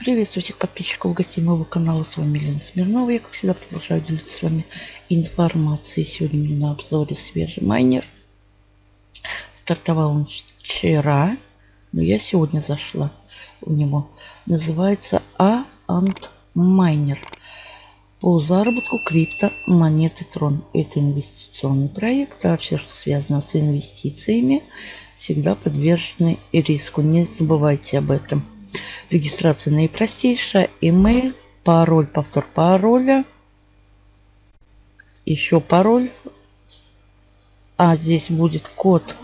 Приветствую всех подписчиков гостей моего канала. С вами Елена Смирнова. Я, как всегда, продолжаю делиться с вами информацией. Сегодня у меня на обзоре свежий майнер. Стартовал он вчера, но я сегодня зашла у него. Называется А Ант Майнер. По заработку крипто монеты Трон. Это инвестиционный проект, а все, что связано с инвестициями, всегда подвержены риску. Не забывайте об этом. Регистрация наипростейшая. Email, пароль, повтор пароля. Еще пароль. А здесь будет код.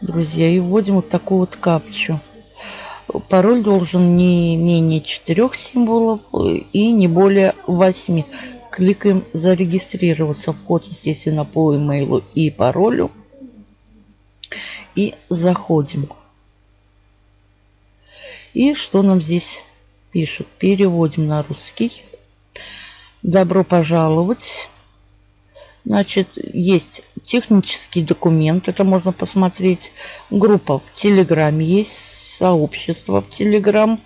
Друзья, и вводим вот такую вот капчу. Пароль должен не менее четырех символов и не более восьми. Кликаем зарегистрироваться. Вход, естественно, по имейлу и паролю. И заходим. И что нам здесь пишут? Переводим на русский. Добро пожаловать. Значит, есть технический документ, это можно посмотреть. Группа в Телеграме есть, сообщество в Телеграм,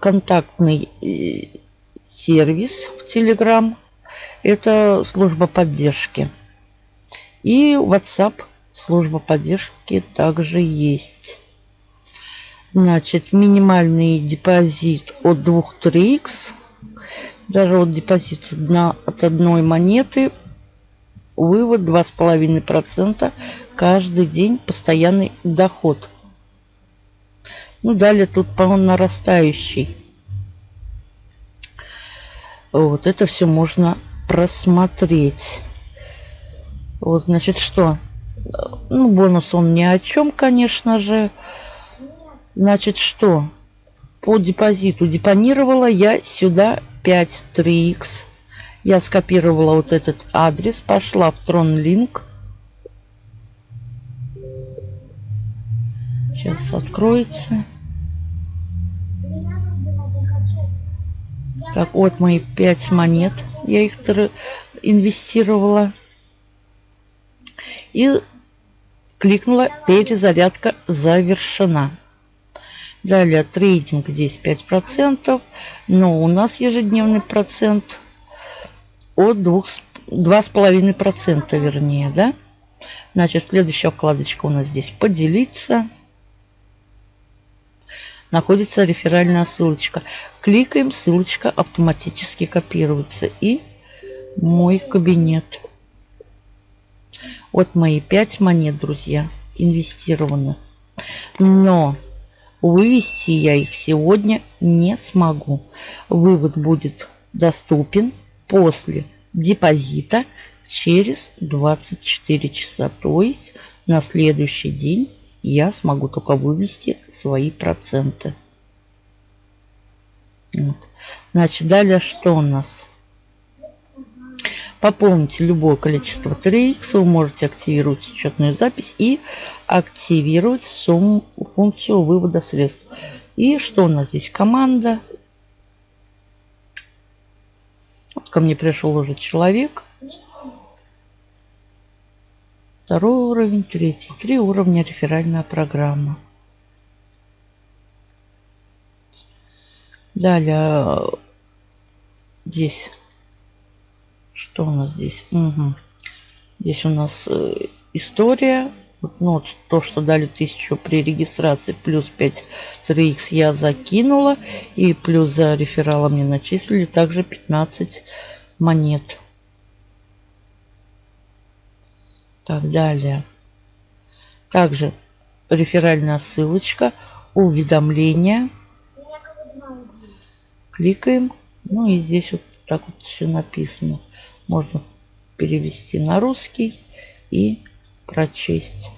контактный э, сервис в Телеграм. Это служба поддержки. И WhatsApp служба поддержки также есть. Значит, минимальный депозит от 2 3х. Даже вот депозит от одной монеты. Вывод 2,5% каждый день. Постоянный доход. Ну, далее тут, по-моему, нарастающий. Вот это все можно просмотреть. Вот, значит, что? Ну, бонус он ни о чем, конечно же. Значит, что? По депозиту депонировала я сюда 5 3х. Я скопировала вот этот адрес, пошла в TronLink. Сейчас откроется. Так, вот мои 5 монет. Я их инвестировала. И кликнула «Перезарядка завершена». Далее трейдинг здесь 5%, но у нас ежедневный процент от 2,5% вернее, да? Значит, следующая вкладочка у нас здесь поделиться. Находится реферальная ссылочка. Кликаем, ссылочка автоматически копируется. И мой кабинет. Вот мои 5 монет, друзья, инвестированы. Но Вывести я их сегодня не смогу. Вывод будет доступен после депозита через 24 часа. То есть на следующий день я смогу только вывести свои проценты. Вот. Значит, далее что у нас? Пополните любое количество 3х, вы можете активировать учетную запись и активировать сумму, функцию вывода средств. И что у нас здесь? Команда. Вот ко мне пришел уже человек. Второй уровень, третий. Три уровня реферальная программа. Далее здесь что у нас здесь? Угу. Здесь у нас э, история. Вот, ну, вот то, что дали 1000 при регистрации, плюс 5 3х я закинула. И плюс за реферала мне начислили также 15 монет. Так, далее. Также реферальная ссылочка, уведомления. Кликаем. Ну и здесь вот так вот все написано можно перевести на русский и прочесть.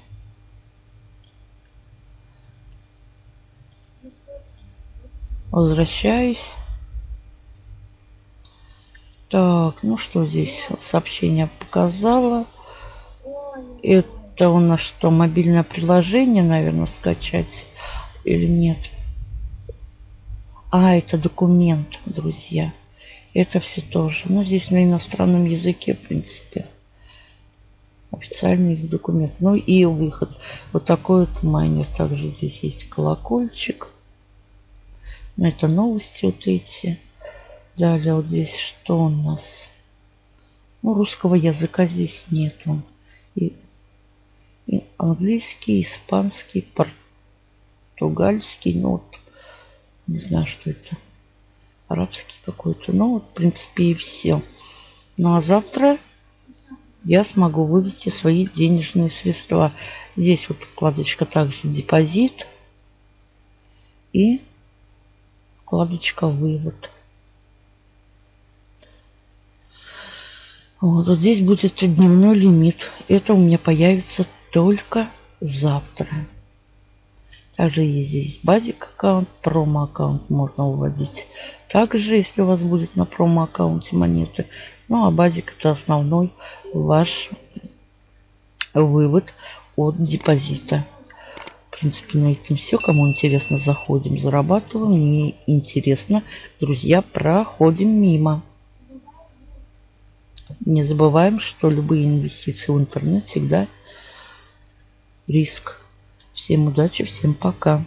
Возвращаюсь. Так, ну что здесь? Сообщение показала. Это у нас что, мобильное приложение, наверное, скачать или нет? А, это документ, друзья. Это все тоже. Ну, здесь на иностранном языке, в принципе. Официальный документ. Ну и выход. Вот такой вот майнер. Также здесь есть колокольчик. Ну, это новости вот эти. Далее вот здесь что у нас? Ну, русского языка здесь нету. И, и английский, испанский, португальский, ну вот, не знаю, что это. Арабский какой-то. Ну, в принципе, и все. Ну, а завтра я смогу вывести свои денежные средства. Здесь вот вкладочка также депозит и вкладочка вывод. Вот, вот здесь будет дневной лимит. Это у меня появится только завтра. Также здесь базик аккаунт, промо аккаунт можно выводить. Также, если у вас будет на промо аккаунте монеты. Ну а базик это основной ваш вывод от депозита. В принципе, на этом все. Кому интересно, заходим, зарабатываем. Не интересно, друзья, проходим мимо. Не забываем, что любые инвестиции в интернет всегда риск. Всем удачи, всем пока.